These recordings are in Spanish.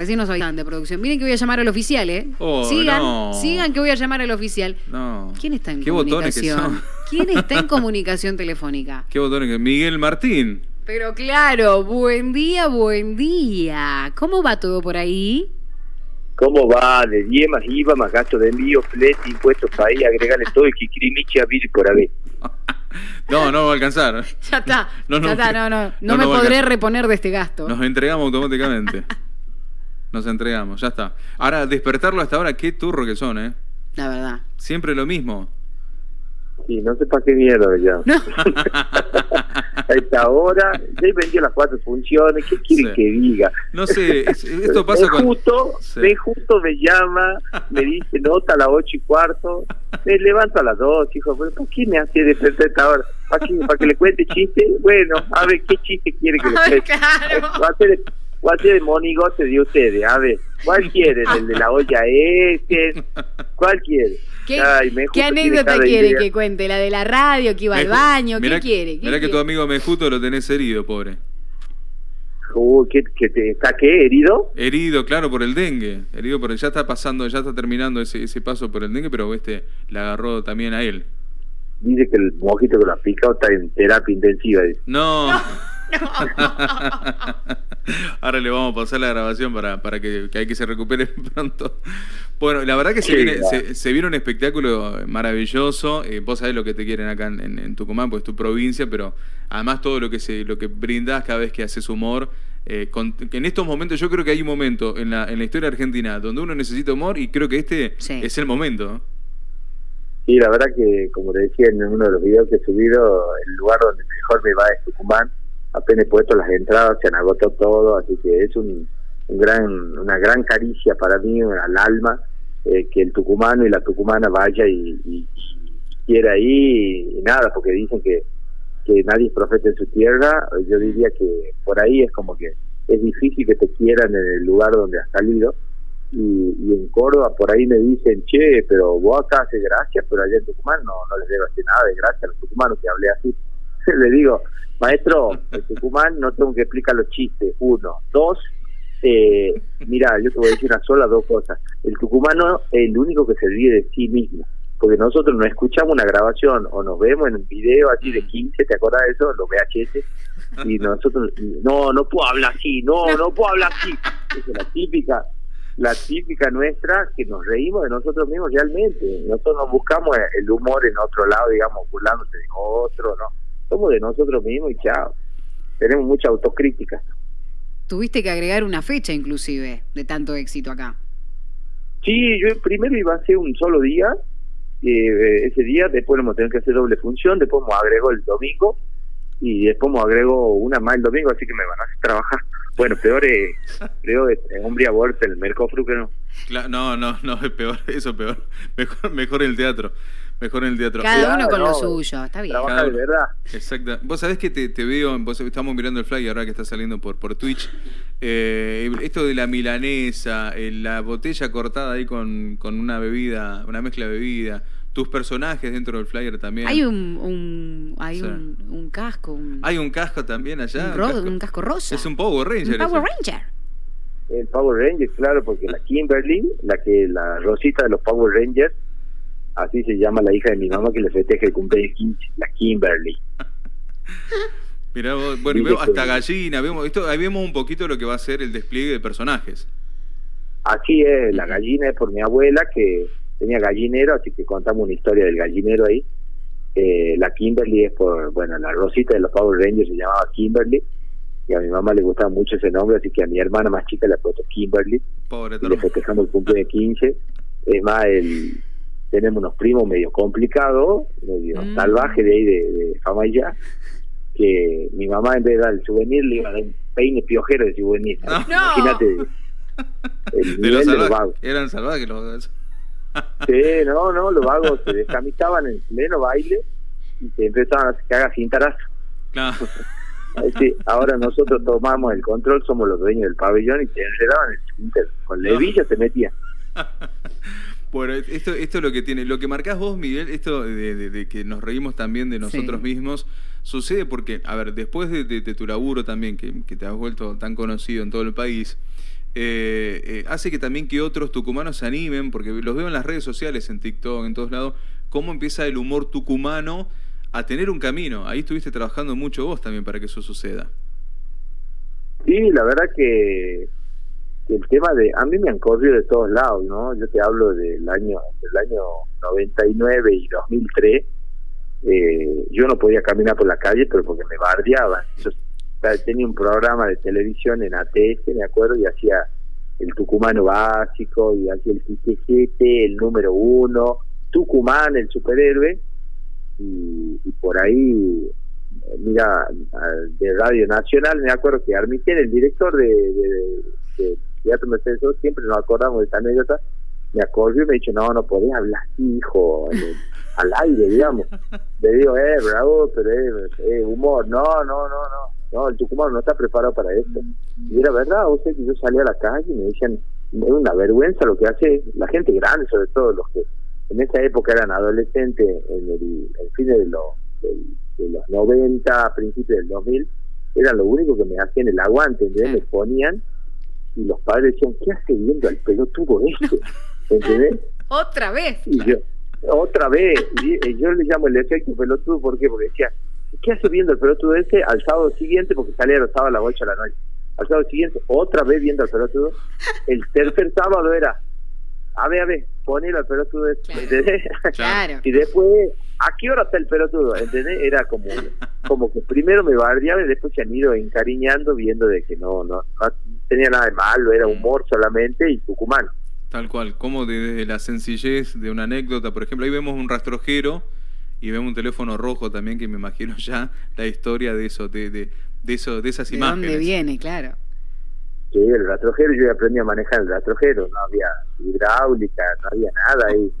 Así no soy tan de producción. Miren que voy a llamar al oficial, ¿eh? Oh, sigan, no. sigan que voy a llamar al oficial. No. ¿Quién está en ¿Qué botones que comunicación? son? ¿Quién está en comunicación telefónica? ¿Qué botones que Miguel Martín. Pero claro, buen día, buen día. ¿Cómo va todo por ahí? ¿Cómo va? De 10 más IVA, más gasto de envío, flete, impuestos, país, agregarle todo el kikirimichi a vir por haber. No, no va a alcanzar. Ya está, No, no, ya está, no, no, no, no, me podré reponer de este gasto. Nos entregamos automáticamente. Nos entregamos, ya está. Ahora, despertarlo hasta ahora, qué turro que son, ¿eh? La verdad. Siempre lo mismo. Sí, no sé para qué mierda ya. No. A esta hora, ya he vendido las cuatro funciones, ¿qué quieren Sí. que diga? No sé, es- esto pasa con... justo, Sí. justo me llama, me dice nota a las ocho y cuarto, me levanto a las dos, hijo, ¿pero ¿por qué me hace despertar a esta hora? ¿Para, qué? ¿Para que le cuente chiste? Bueno, a ver, ¿qué chiste quiere que le cuente? claro. Va a ser, a ser el monigote de ustedes, a ver, ¿cuál quieren? ¿El de la olla este? ¿Cuál quiere? ¿Qué, Ay, me qué anécdota quiere idea. que cuente? ¿La de la radio, que iba al baño? ¿Qué quiere? ¿Qué Mirá que quiere? tu amigo Mejuto lo tenés herido, pobre. Uy, ¿qué, qué te, ¿Está qué? ¿Herido? Herido, claro, por el dengue. Herido por el, ya está pasando, ya está terminando ese, ese paso por el dengue, pero este le agarró también a él. Dice que el mojito que lo ha picado está en terapia intensiva. dice. No. Ahora le vamos a pasar la grabación para, para que, que hay que se recupere pronto. Bueno, la verdad que se Sí, viene, claro. se, se viene un espectáculo maravilloso. Eh, vos sabés lo que te quieren acá en, en- en Tucumán, pues es tu provincia, pero además todo lo que se, lo que brindás cada vez que haces humor. eh, con- en estos momentos, yo creo que hay un momento en la, en la historia argentina donde uno necesita humor y creo que este Sí. es el momento. Sí, la verdad que, como le decía en uno de los videos que he subido, el lugar donde mejor me va es Tucumán. Apenas puesto las entradas, se han agotado todo, así que es un, un gran, una gran caricia para mí, al alma, eh, que el tucumano y la tucumana vaya y, y- y quiera ir y, nada, porque dicen que, que nadie es profeta en su tierra. Yo diría que por ahí es como que es difícil que te quieran en el lugar donde has salido y, y en Córdoba por ahí me dicen, che, pero vos acá haces gracias, pero allá en Tucumán no, no les debo hacer nada de gracias a los tucumanos que hablé así. Le digo, maestro, en Tucumán no tengo que explicar los chistes, uno. Dos, eh, mira, yo te voy a decir una sola, dos cosas. El tucumano es el único que se ríe de sí mismo, porque nosotros no escuchamos una grabación o nos vemos en un video así de 15, ¿te acuerdas de eso? Los VHS, y nosotros, no, no puedo hablar así, no, no puedo hablar así. Esa es la típica, la típica nuestra que nos reímos de nosotros mismos realmente. Nosotros no buscamos el humor en otro lado, digamos, burlándose de otro, no. Somos de nosotros mismos y chao. Tenemos mucha autocrítica. Tuviste que agregar una fecha inclusive de tanto éxito acá. Sí, yo primero iba a hacer un solo día, eh, ese día, después vamos a tener que hacer doble función, después me agrego el domingo y después me agrego una más el domingo, así que me van a hacer trabajar. Bueno, peor es, peor es, es hombre a bolsa, el Mercofru que no. Cla- No, no, no, es peor, eso es peor. Mejor, mejor el teatro. Mejor en el teatro. Cada Claro, uno con lo no, suyo, está bien. Trabaja de verdad. Exacto. Vos sabés que te, te veo, vos estamos mirando el flyer ahora que está saliendo por, por Twitch. Eh, esto de la milanesa, eh, la botella cortada ahí con, con una bebida, una mezcla de bebida, tus personajes dentro del flyer también. Hay un, un, hay Sí. un, un casco, un, Hay un casco también allá. un ro- casco. un casco rosa. Es un Power Ranger. Un Power ese. Ranger. El Power Ranger, claro, porque la Kimberly, la que la Rosita de los Power Rangers, así se llama la hija de mi mamá que le festeja el cumpleaños 15, la Kimberly. Mirá vos, bueno, y Dice vemos hasta gallina, vemos, esto, ahí vemos un poquito lo que va a ser el despliegue de personajes. Así es, la gallina es por mi abuela que tenía gallinero, así que contamos una historia del gallinero ahí. Eh, la Kimberly es por, bueno, la Rosita de los Power Rangers se llamaba Kimberly y a mi mamá le gustaba mucho ese nombre, así que a mi hermana más chica le puso Kimberly Pobre y le festejamos el cumpleaños 15. Es más, el, tenemos unos primos medio complicados, medio Mm. salvajes de ahí de, de Famaya, que mi mamá en vez de dar el souvenir le iba a dar un peine piojero de souvenir. No. Imagínate el De nivel los de los salvajes. vagos. Eran salvajes los Sí, no, no, los vagos se descamisaban en pleno baile y se empezaban a cagar cintaras. Claro. Sí, ahora nosotros tomamos el control, somos los dueños del pabellón y te enredaban en el. Con levilla te metían. Bueno, esto, esto es lo que tiene. Lo que marcás vos, Miguel, esto de, de- de que nos reímos también de nosotros Sí. mismos, sucede porque, a ver, después de, de- de tu laburo también, que, que te has vuelto tan conocido en todo el país, eh, eh, hace que también que otros tucumanos se animen, porque los veo en las redes sociales, en TikTok, en todos lados, cómo empieza el humor tucumano a tener un camino. Ahí estuviste trabajando mucho vos también para que eso suceda. Sí, la verdad que, el tema de... A mí me han corrido de todos lados, ¿no? Yo te hablo del año, del año 99 y 2003. Eh, yo no podía caminar por la calle, pero porque me bardeaban. Yo tenía un programa de televisión en ATS, me acuerdo, y hacía el tucumano básico, y hacía el TTGT, el número uno, Tucumán, el superhéroe, y, por ahí, mira, de Radio Nacional, me acuerdo que Armiten, el director de, Teatro Mercedes, siempre nos acordamos de esta anécdota, me acordó y me dicho, no, no podés hablar hijo, al aire, digamos. Le digo, eh, bravo, pero es eh, humor. No, no, no, no. No, el Tucumán no está preparado para esto. Y era verdad, o sea, que yo salía a la calle y me decían, es una vergüenza lo que hace la gente grande, sobre todo los que en esa época eran adolescentes, en el, fin de, los de, los 90, a principios del 2000, eran lo único que me hacían el aguante, ¿entendés? Me ponían y los padres decían, ¿qué hace viendo al pelotudo este? ¿Entendés? Otra vez. Y yo, otra vez. Y yo le llamo el efecto pelotudo, ¿por qué? Porque decía, ¿qué hace viendo el pelotudo ese al sábado siguiente? Porque salía el sábado a las 8 de la noche. Al sábado siguiente, otra vez viendo al pelotudo. El tercer sábado era, a ver, a ver, ponelo al pelotudo ese. ¿Entendés? Claro. y después, ¿a qué hora está el pelotudo? ¿Entendés? Era como, como que primero me bardeaba y después se han ido encariñando viendo de que no, no, no tenía nada de malo, era humor solamente y tucumano. Tal cual, como desde la sencillez de una anécdota, por ejemplo, ahí vemos un rastrojero y vemos un teléfono rojo también que me imagino ya la historia de eso, de, de, de eso, de esas ¿De imágenes. dónde viene, claro. Sí, el rastrojero, yo aprendí a manejar el rastrojero, no había hidráulica, no había nada ahí,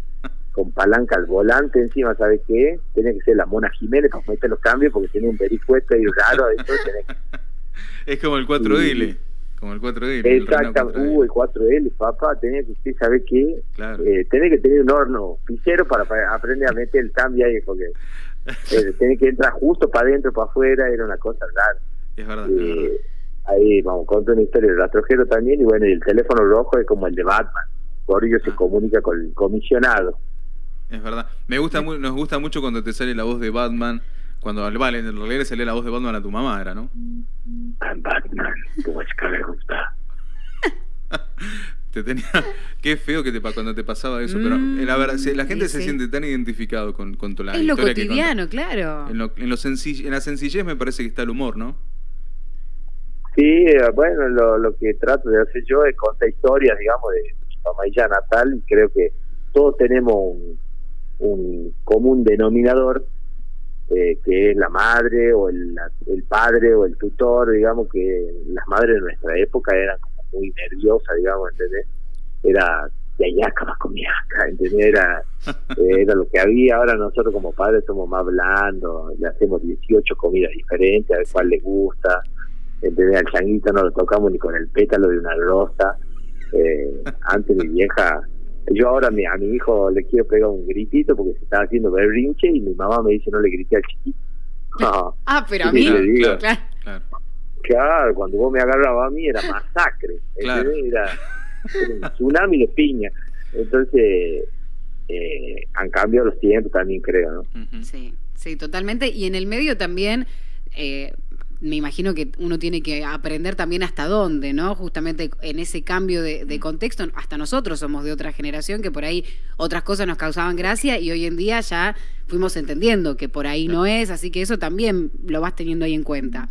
con palanca al volante encima, ¿sabes qué? Tenía que ser la Mona Jiménez para meter los cambios porque tenía un vericueto ahí raro, Es como el 4L. Como el 4L. Exacto, el, uh, el 4L, papá, tenés que usted sabe qué, claro. eh, tenés que tener un horno pisero para, aprender a meter el cambio ahí, porque eh, tenés que entrar justo para adentro, para afuera, era una cosa rara. Es verdad, eh, Ahí vamos, contar una historia del rastrojero también, y bueno, y el teléfono rojo es como el de Batman, por ello se ah. comunica con el comisionado. Es verdad, me gusta nos gusta mucho cuando te sale la voz de Batman cuando al Vale, en realidad se lee la voz de Batman a tu mamá, era, ¿no? Batman, tu me gusta. te tenía qué feo que te cuando te pasaba eso pero mm, la verdad la gente se siente tan identificado con, con tu la es lo cotidiano claro. En, lo, en, lo en la sencillez me parece que está el humor no sí eh, bueno lo, lo que trato de hacer yo es contar historias digamos de mi mamá y ya natal y creo que todos tenemos un, un común denominador eh, que es la madre o el, el, padre o el tutor, digamos que las madres de nuestra época eran como muy nerviosas, digamos, ¿entendés? Era de allá más comía acá, ¿entendés? Era, eh, era lo que había, ahora nosotros como padres somos más blandos, le hacemos 18 comidas diferentes, a ver cuál le gusta, ¿entendés? Al changuito no lo tocamos ni con el pétalo de una rosa, eh, antes mi vieja yo ahora a mi, a mi hijo le quiero pegar un gritito porque se está haciendo berrinche y mi mamá me dice no le grite al chiquito. ah, pero a mí, claro, claro. claro, cuando vos me agarrabas a mí era masacre, era, un tsunami de piña. Entonces, eh, han cambiado los tiempos también, creo, ¿no? Sí, sí, totalmente. Y en el medio también... Eh, me imagino que uno tiene que aprender también hasta dónde, ¿no? Justamente en ese cambio de, mm. contexto, hasta nosotros somos de otra generación que por ahí otras cosas nos causaban gracia y hoy en día ya fuimos entendiendo que por ahí no es, así que eso también lo vas teniendo ahí en cuenta.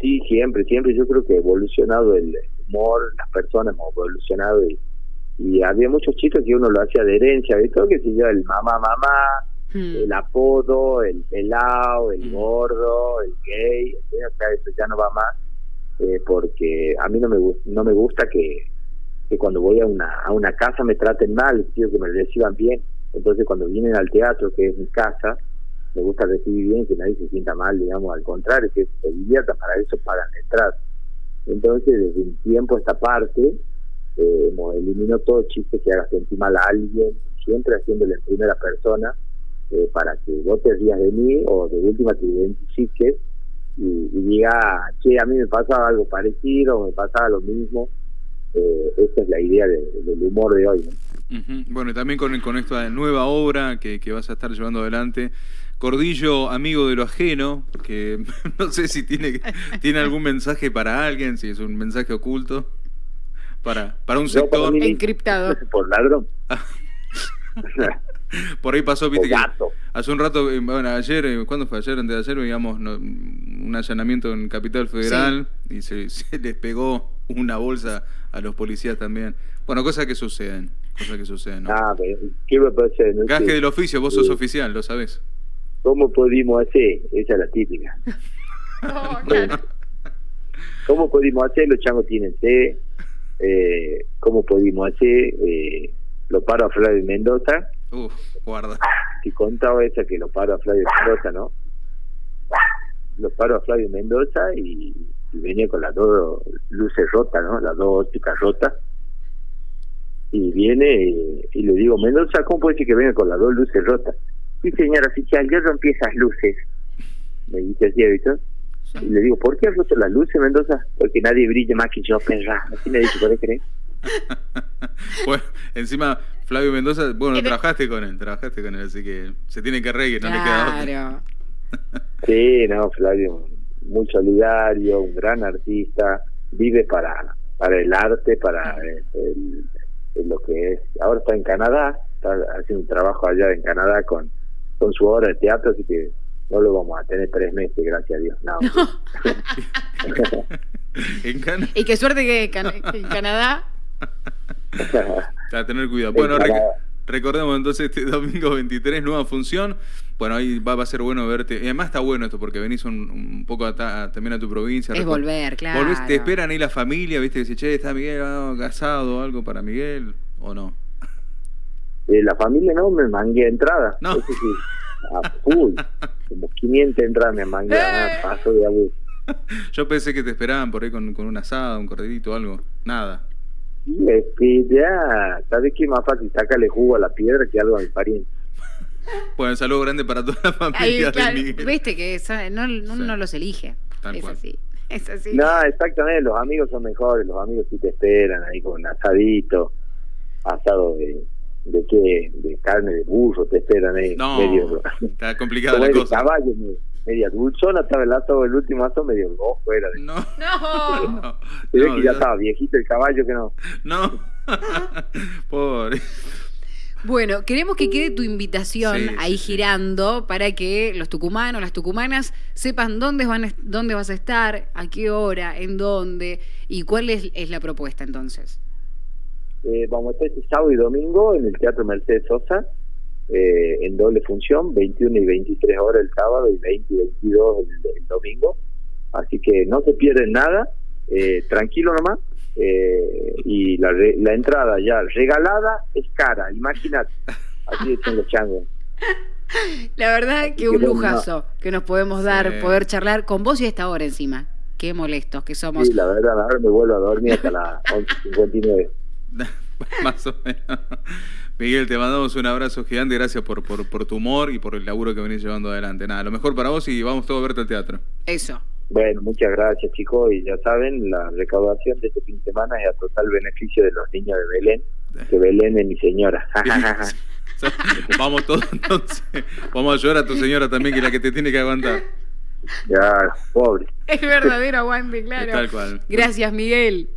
Sí, siempre, siempre yo creo que ha evolucionado el humor, las personas hemos evolucionado y, y había muchos chistes que uno lo hacía de herencia, ¿viste? Que si yo el mamá, mamá, Hmm. el apodo, el pelado, el hmm. gordo, el gay, o sea, eso ya no va más, eh, porque a mí no me, no me gusta que, que cuando voy a una, a una casa me traten mal, quiero que me reciban bien, entonces cuando vienen al teatro, que es mi casa, me gusta recibir bien, que nadie se sienta mal, digamos, al contrario, que se divierta, para eso pagan entrar. Entonces, desde un tiempo esta parte, eh, elimino todo chiste que haga sentir mal a alguien, siempre haciéndole en primera persona, eh, para que vos te rías de mí o de última te identifiques y, y diga, che, a mí me pasaba algo parecido, me pasaba lo mismo, eh, esta es la idea de- del humor de hoy. ¿no? Bueno, y también con, con esta nueva obra que, que vas a estar llevando adelante. Cordillo, amigo de lo ajeno, que no sé si tiene, tiene algún mensaje para alguien, si es un mensaje oculto, para, para un No, para sector. mí- Encriptado. Por ladrón. Por ahí pasó, viste que hace un rato, eh, bueno, ayer, eh, ¿cuándo fue? Ayer, antes de ayer, veíamos no, un allanamiento en Capital Federal y se, se les pegó una bolsa a los policías también. Bueno, cosas que suceden, cosas que suceden. ¿no? Ah, pero, ¿qué me hacer? No Gaje sé. del oficio, vos sos oficial, lo sabés. ¿Cómo pudimos hacer? Esa es la típica. Oh, claro. ¿Cómo pudimos hacer? Los changos tienen sed. Eh, ¿Cómo pudimos hacer? Eh, lo paro a Flavio Mendoza. Uf, guarda. que contaba esa que lo paro a Flavio Mendoza, ¿no? Lo paro a Flavio Mendoza y, y venía con las dos luces rotas, ¿no? Las dos ópticas rotas. Y viene y, y le digo, Mendoza, ¿cómo puede ser que venga con las dos luces rotas? Sí, señora oficial, yo rompí esas luces. Me dice así, ¿viste? Y le digo, ¿por qué has roto las luces, Mendoza? Porque nadie brilla más que yo, perra. Así me dice, ¿puedes creer? bueno, encima Flavio Mendoza, bueno, trabajaste con él, trabajaste con él, así que se tiene que reír, no le queda otra. Sí, no, Flavio, muy solidario, un gran artista, vive para para el arte, para eh, el- el- lo que es. Ahora está en Canadá, está haciendo un trabajo allá en Canadá con, con su obra de teatro, así que no lo vamos a tener tres meses, gracias a Dios. No, Y qué suerte que Can- que en Canadá. A tener cuidado. En Bueno, rec- recordemos entonces este domingo 23, nueva función. Bueno, ahí va, va a ser bueno verte. Y además está bueno esto porque venís un, un poco a ta- también a tu provincia. Es volver, claro. Volvés, te esperan ahí la familia, viste, que dice, che, está Miguel ah, casado o algo para Miguel, o no. Eh, la familia no me mangué entrada. No. Eso sí, a full. Como 500 entradas me mangué, ah, paso de abuso. Yo pensé que te esperaban por ahí con, con un asado, un corderito, algo. Nada. Es que ya, ¿sabes qué? Más fácil sacarle jugo a la piedra que algo a mi pariente. Bueno, un saludo grande para toda la Ahí, familia claro, de Miguel. Viste que no, uno Sí. no los elige. Tal es cual. así. Es así. No, exactamente, los amigos son mejores, los amigos sí te esperan ahí con asadito, asado de, de qué, de carne de burro, te esperan ahí, No, medio, está complicada la cosa. caballo, me- media dulzona, estaba el asado, el último asado medio rojo era, de, No. No. No, no, que ya estaba viejito el caballo que no. No. Pobre. Bueno, queremos que quede tu invitación Sí, ahí sí, sí. girando para que los tucumanos, las tucumanas sepan dónde, van, dónde vas a estar, a qué hora, en dónde y cuál es, es la propuesta entonces. Eh, vamos a estar este sábado y domingo en el Teatro Mercedes Sosa, eh, en doble función, 21 y 23 horas el sábado y 20 y 22 el, el domingo. Así que no se pierden nada, eh, tranquilo nomás. eh, y la, re- la entrada ya regalada es cara, imagínate. Así dicen los changos. La verdad que que un lujazo que nos podemos dar, Sí. poder charlar con vos y a esta hora encima. Qué molestos que somos. Sí, la verdad, ahora me vuelvo a dormir hasta las 11.59. Más o menos. Miguel, te mandamos un abrazo gigante. Gracias por, por, por tu humor y por el laburo que venís llevando adelante. Nada, lo mejor para vos y vamos todos a verte al teatro. Eso. Bueno, muchas gracias chicos y ya saben, la recaudación de este fin de semana es a total beneficio de los niños de Belén, que Belén es mi señora. vamos todos entonces. Vamos a ayudar a tu señora también, que es la que te tiene que aguantar. ya, pobre. Es verdadero aguante, claro. Tal cual. Gracias, Miguel.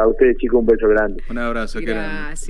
A ustedes chicos un beso grande. Un abrazo. Gracias.